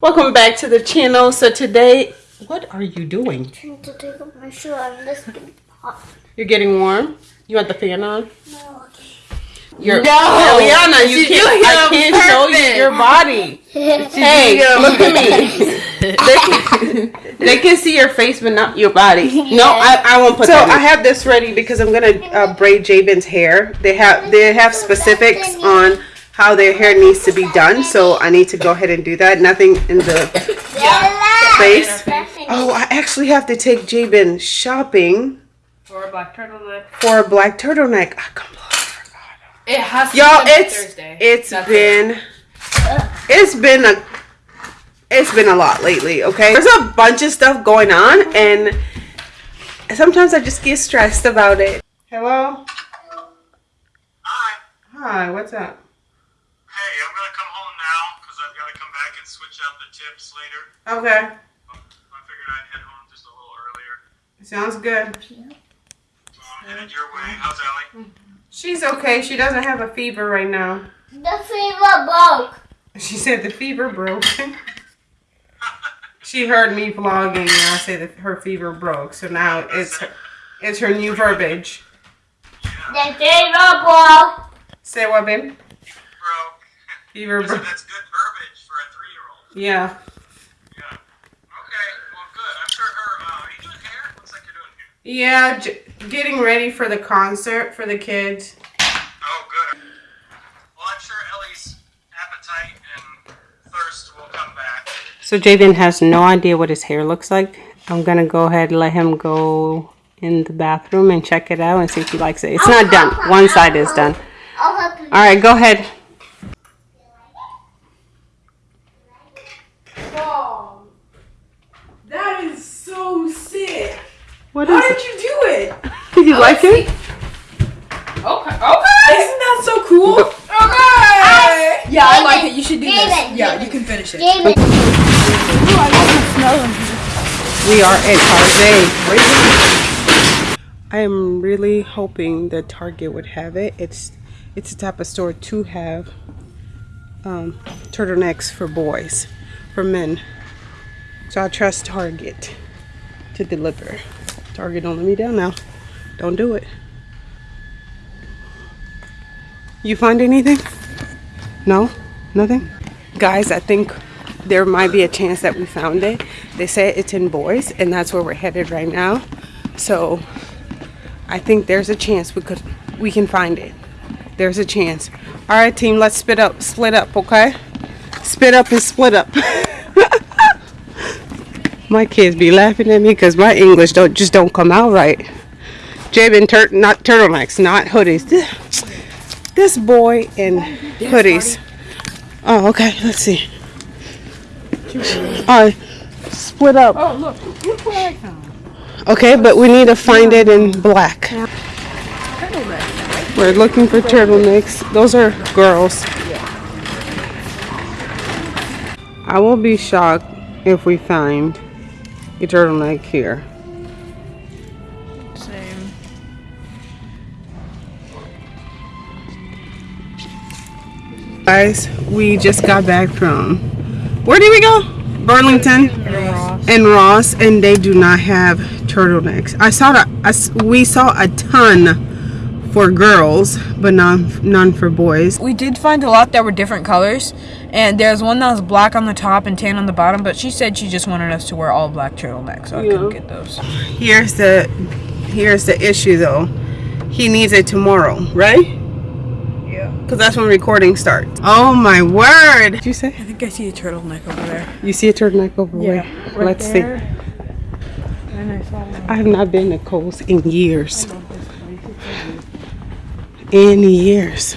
Welcome back to the channel. So today, what are you doing? I'm trying to take off my shoe. I'm just getting hot. You're getting warm? You want the fan on? No, okay. You're, No! Eliana, you She's can't, doing I can't on show you your body. Hey, look at me. they, can, they can see your face, but not your body. No, I, I won't put so I have this ready because I'm gonna uh, braid Jabin's hair. They have they have specifics on how their hair needs to be done, so I need to go ahead and do that. Nothing in the face. Oh, I actually have to take Jabin shopping For a black turtleneck. for a black turtleneck. I completely forgot. It has Y'all, be done by it's Thursday. it's That's been it's been a it's been a lot lately. Okay, there's a bunch of stuff going on, and sometimes I just get stressed about it. Hello. Hi. Hi. What's up? Hey, I'm gonna come home now because I've got to come back and switch out the tips later. Okay. I figured I'd head home just a little earlier. Sounds good. So I'm headed your way. How's Ellie? She's okay. She doesn't have a fever right now. The fever broke. She said the fever broke. she heard me vlogging and I said that her fever broke. So now it's her, it's her new verbiage. The fever broke. Say what, babe? Broke. Fever broke. that's good verbiage for a three-year-old. Yeah. Yeah. Okay. Well, good. I'm sure her. Uh, are you doing hair? Looks like you're doing hair. Yeah, j- getting ready for the concert for the kids. Oh, good. Well, I'm sure Ellie's appetite and thirst will come back. So Jaden has no idea what his hair looks like. I'm gonna go ahead and let him go in the bathroom and check it out and see if he likes it. It's not done. One side is done. I'll help you. All right, go ahead. That is so sick. What How is did it? you do it? Did you like it? Okay. Okay. Isn't that so cool? Okay. Yeah, I like it. You should do this. David, Yeah, David. you can finish it. David. We are at Target. I am really hoping that Target would have it. It's it's the type of store to have um, turtlenecks for boys, for men. So I trust Target to deliver. Target don't let me down now. Don't do it. You find anything? No? Nothing? Guys, I think there might be a chance that we found it. They say it's in boys, and that's where we're headed right now. So I think there's a chance we could we can find it. There's a chance. All right, team, let's split up, split up, okay? Split up and split up. my kids be laughing at me because my English don't just don't come out right. Jabin, tur- not turtlenecks, not hoodies. This, this boy in hoodies. Oh, okay. Let's see. All right, split up. Oh, look. Look what I found. Okay, but we need to find it in black. We're looking for turtlenecks. Those are girls. I will be shocked if we find a turtleneck here. Guys, we just got back from where did we go? Burlington and Ross, and they do not have turtlenecks. I saw that. I we saw a ton for girls, but none none for boys. We did find a lot that were different colors, and there's one that was black on the top and tan on the bottom. But she said she just wanted us to wear all black turtlenecks, so I couldn't get those. Here's the here's the issue though. He needs it tomorrow, right? Yeah. Because that's when recording starts. Oh my word! Did you say? I think I see a turtleneck over there. You see a turtleneck over there? right Let's there. And I saw see. I have not been to Kohl's in years. In years.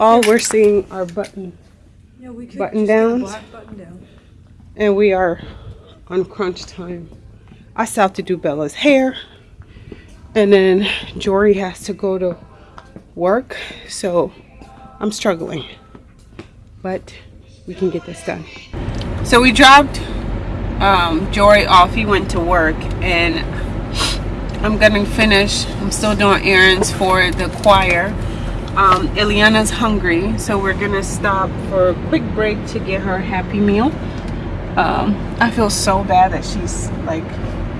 All we're seeing are buttons. Yeah, we could Button just get a downs? Button down. and we are on crunch time. I still have to do Bella's hair, and then Jory has to go to work, so I'm struggling. But we can get this done. So we dropped um, Jory off. He went to work, and I'm gonna finish. I'm still doing errands for the choir. um, Eliana's hungry, so we're gonna stop for a quick break to get her happy meal. Um, I feel so bad that she's like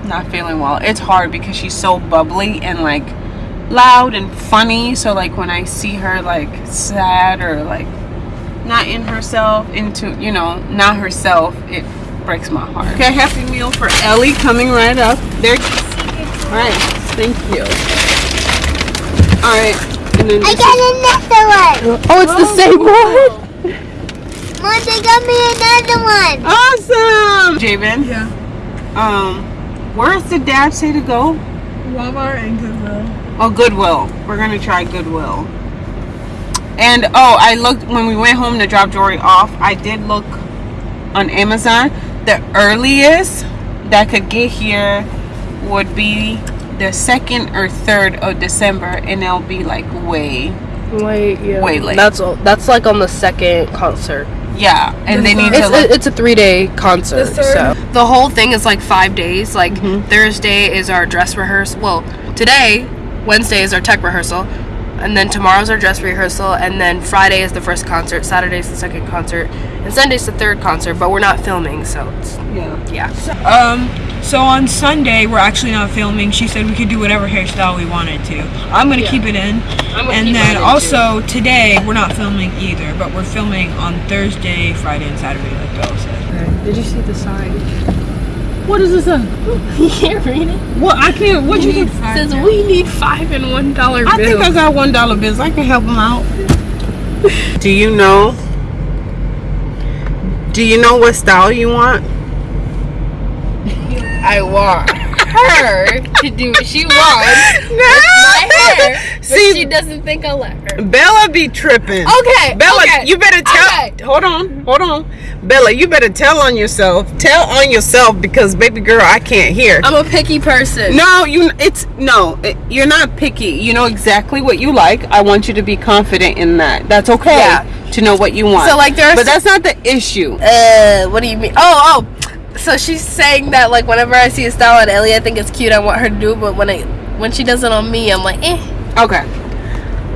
not feeling well. It's hard because she's so bubbly and like loud and funny. So like when I see her like sad or like not in herself, into you know not herself, it breaks my heart. Okay, happy meal for Ellie coming right up. There. All right, thank you. All right, and then I got another one. Oh, it's the same one. Mom, they got me another one. Awesome. Jabin, Yeah. um, where's the dad say to go? Walmart and Goodwill. Oh, Goodwill. We're gonna try Goodwill. And oh, I looked when we went home to drop Jory off. I did look on Amazon. The earliest that could get here would be the second or third of December, and it'll be like way, Wait, yeah. Way late. That's that's like on the second concert. Yeah. And they need to It's it's a three day concert. The So the whole thing is like five days. Like Mhm. Thursday is our dress rehearsal. Well, today Wednesday is our tech rehearsal, and then tomorrow's our dress rehearsal, and then Friday is the first concert. Saturday's the second concert, and Sunday's the third concert. But we're not filming, so it's, yeah. yeah. Um, so on Sunday we're actually not filming. She said we could do whatever hairstyle we wanted to. I'm gonna Yeah. keep it in. And then mine in, also today we're not filming either, but we're filming on Thursday, Friday, and Saturday, like Bella said. Did you see the sign? What is this? uh, you can't read it. What I can't. What you think? It says we need five and one dollar bills. I think I got one dollar bills. I can help them out. Do you know? Do you know what style you want? I want her to do what she wants. with My hair, but See- she doesn't think I'll let her. Bella be tripping. Okay, Bella, okay, you better tell. okay. Hold on, hold on. Bella, you better tell on yourself. Tell on yourself because, baby girl, I can't hear. I'm a picky person. no, you. It's no. It, you're not picky. You know exactly what you like. I want you to be confident in that. That's okay. Yeah. To know what you want. So, like, there are but that's not the issue. Uh, what do you mean? Oh, oh. So she's saying that like whenever I see a style on Ellie, I think it's cute. I want her to do, it, but when I when she does it on me, I'm like, eh. Okay.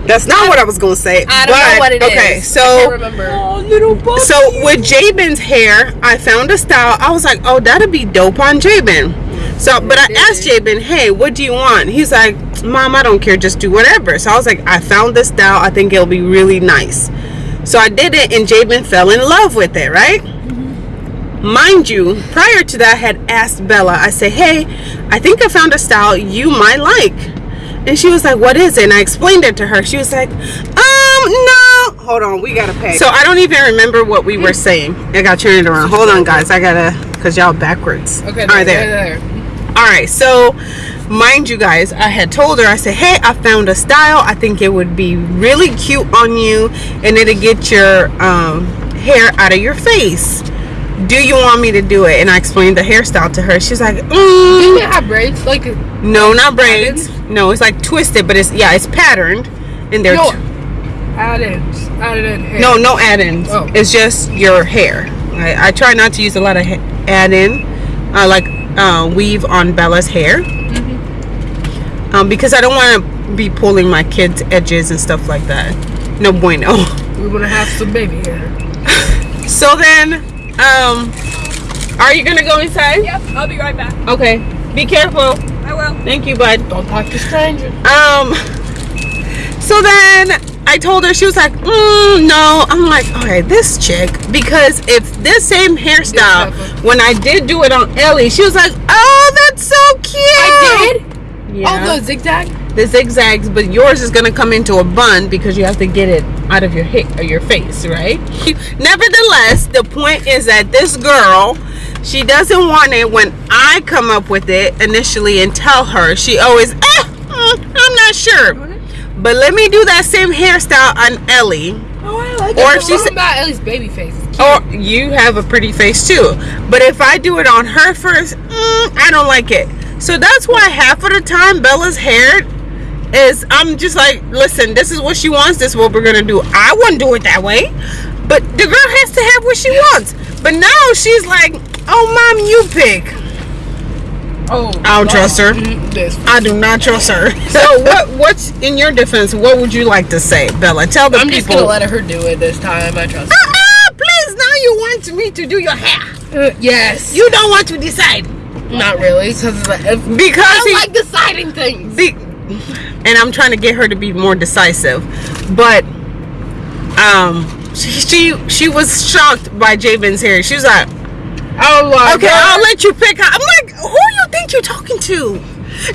That's not what I was gonna say. I don't but, know what it is. okay, I so can't remember. Oh, little boy. so with Jabin's hair, I found a style. I was like, oh, that'd be dope on Jabin. So, but I asked Jabin, hey, what do you want? He's like, mom, I don't care, just do whatever. So I was like, I found this style. I think it'll be really nice. So I did it, and Jabin fell in love with it, right? Mind you, prior to that, I had asked Bella, I said, hey, I think I found a style you might like. And she was like, what is it? And I explained it to her. She was like, um, no. Hold on, we gotta pay. So I don't even remember what we were saying. I got turned around. Hold on, guys. I gotta, because y'all backwards. Okay, All right, there. All right, so mind you guys, I had told her, I said, hey, I found a style. I think it would be really cute on you and it'll get your um, hair out of your face. Do you want me to do it? And I explained the hairstyle to her. She's like, You mm, can have braids, like no, not braids. No, it's like twisted, but it's, yeah, it's patterned. And they're, No. add-ins, added hair. no, no add-ins. Oh. It's just your hair. I, I try not to use a lot of add-in, uh, like uh, weave on Bella's hair, Mm-hmm. um, because I don't want to be pulling my kids' edges and stuff like that. No bueno. we want to have some baby hair. So then, um, are you gonna go inside? Yep, I'll be right back. Okay. Be careful. I will. Thank you, bud. Don't talk to strangers. Um. So then I told her she was like, mm, "No." I'm like, "Okay, this chick." Because if this same hairstyle, Pepper. when I did do it on Ellie, she was like, "Oh, that's so cute." I did. Yeah. Oh, the zigzag. The zigzags, but yours is gonna come into a bun because you have to get it out of your hip or your face, right? Nevertheless, the point is that this girl, she doesn't want it when I come up with it initially and tell her. She always, eh, I'm not sure. But let me do that same hairstyle on Ellie. Oh, I like Or Or if she's about Ellie's baby face. Or you have a pretty face too. But if I do it on her first, mm, I don't like it. So that's why half of the time Bella's hair is I'm just like, listen, this is what she wants, this is what we're gonna do. I wouldn't do it that way. But the girl has to have what she wants. But now she's like, oh mom, you pick. Oh, I don't trust her. This. I do not trust her. So what? What's in your defense? What would you like to say, Bella? Tell the I'm just gonna let her do it this time. I trust. Ah, please! Now you want me to do your hair. Her. Uh, yes. You don't want to decide Not really, because because I he, like deciding things. the, and I'm trying to get her to be more decisive, but um, she she, she was shocked by Javen's hair. She was like, Oh my "Okay, I'll let you pick." I'm like, "Who do you think you're talking to?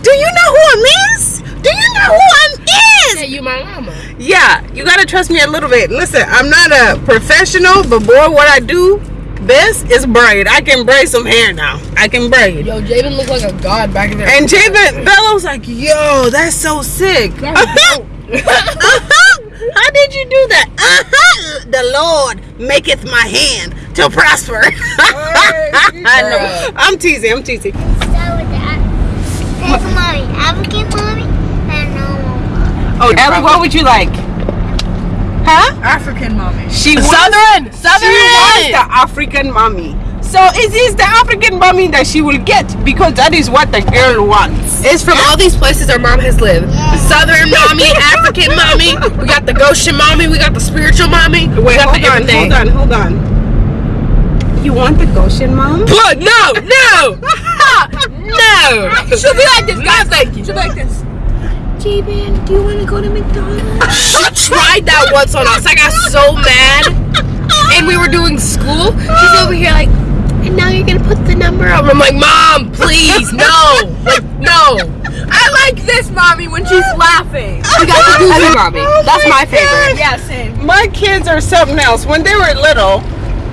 Do you know who I'm is? Do you know who I'm Yeah, is?" you my mama. Yeah, you gotta trust me a little bit. Listen, I'm not a professional, but boy, what I do best is braid. I can braid some hair now. I can braid. Yo, Javen looked like a god back in there. And Javen Bella was like, "Yo, that's so sick." Uh-huh. How did you do that? Uh-huh. The Lord maketh my hand to prosper. I know. I'm teasing. I'm teasing. Start with that. There's mommy. African mommy and normal mommy. Oh, Ellie, what would you like? Huh? African mommy. She wants, Southern, she Southern. wants the African mommy. So it is the African mommy that she will get because that is what the girl wants. It's from all these places our mom has lived. Southern mommy, African mommy. We got the Goshen mommy. We got the spiritual mommy. Wait, hold on, hold on, hold on. You want the Goshen mom? What? No, no, no. She'll be like this. God, thank you. She'll be like this. J-Man, do you want to go to McDonald's? She tried that once on us. I got so mad. And we were doing school. She's over here like, and now you're gonna put the number up. I'm like, Mom, please, no, like, no. I like this mommy when she's laughing. We got the goofy mommy. That's my favorite. Yeah, same. My kids are something else. When they were little,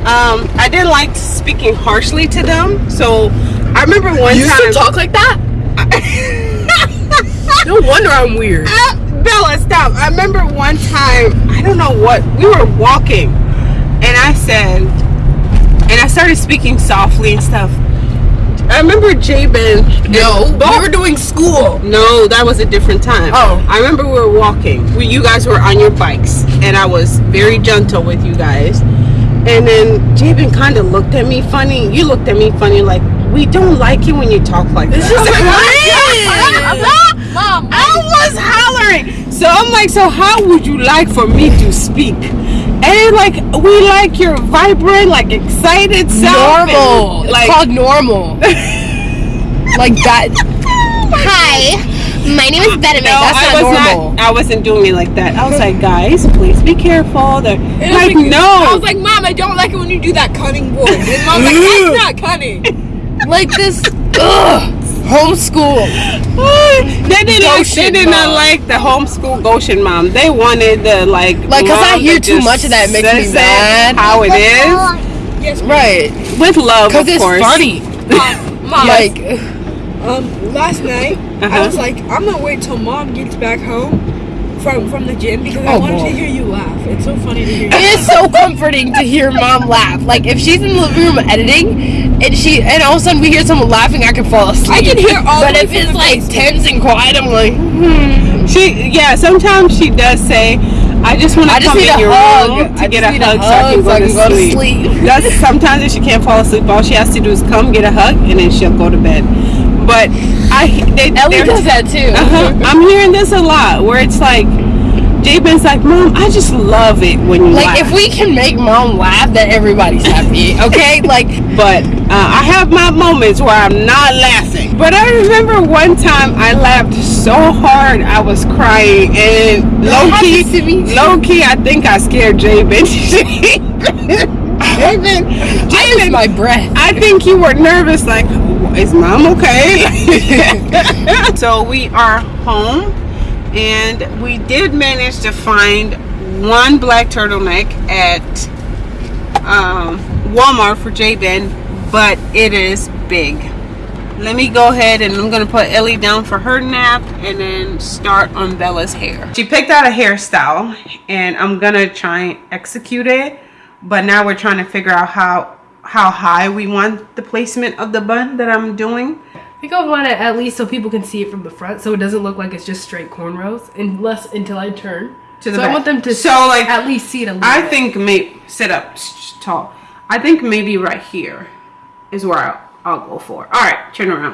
um, I didn't like speaking harshly to them. So I remember one You time. still talk like that? No wonder I'm weird. Ah, Bella, stop. I remember one time, I don't know what, we were walking, and I said, and I started speaking softly and stuff. I remember Jabin. No, we were doing school. No, that was a different time. Oh. I remember we were walking. We, you guys were on your bikes, and I was very gentle with you guys. And then Jabin kind of looked at me funny. You looked at me funny, like we don't like it when you talk like that. Mom, I was hollering. So I'm like, so how would you like for me to speak? And like, we like your vibrant, like excited self. Normal. and, It's Like, called normal. like that. Hi, my name is Benedict. no, That's I not was normal. not. I wasn't doing it like that. I was like, guys, please be careful. They're like, I no. I was like, Mom, I don't like it when you do that cunning voice. And Mom's like, that's not cunning. Like this. Ugh. Homeschool. they didn't. Like, they did not like the homeschool Goshen mom. They wanted the like. Like, 'cause I mom hear too much of that, it makes me mad. How it is Yes, Right. with love, Because of it's course. funny. Mom. Like, Um, last night Uh-huh. I was like, I'm gonna wait till mom gets back home from from the gym because I Oh, wanted boy. to hear you laugh. It's so funny to hear. it is so comforting to hear mom laugh. Like, if she's in the room editing, and she, and all of a sudden we hear someone laughing, I can fall asleep. I can hear all But the if it's like basement. tense and quiet, I'm like, hmm. She yeah, sometimes she does say, I just want to come need in a your hug. room to I get just a need hug, so I can go, to, sleep. That's sometimes if she can't fall asleep, all she has to do is come get a hug and then she'll go to bed. But I they, Ellie does that too. Uh-huh. I'm hearing this a lot where it's like Jabin's like, Mom, I just love it when you Like, laugh. if we can make mom laugh, then everybody's happy, okay? Like, but uh, I have my moments where I'm not laughing. But I remember one time I laughed so hard I was crying, and low key, to me low key, I think I scared Jabin. Jabin, Jabin, my breath. I think you were nervous, like, is mom okay? so we are home, and we did manage to find one black turtleneck at um, Walmart for Jabin, but it is big. Let me go ahead and I'm gonna put Ellie down for her nap and then start on Bella's hair. She picked out a hairstyle and I'm gonna try and execute it, but now we're trying to figure out how how high we want the placement of the bun that I'm doing. I think I want it at least so people can see it from the front, so it doesn't look like it's just straight cornrows, unless until I turn. To the so back. I want them to So, like, at least see it a little. I bit. think maybe sit up tall. I think maybe right here is where I'll, I'll go for. All right, turn around.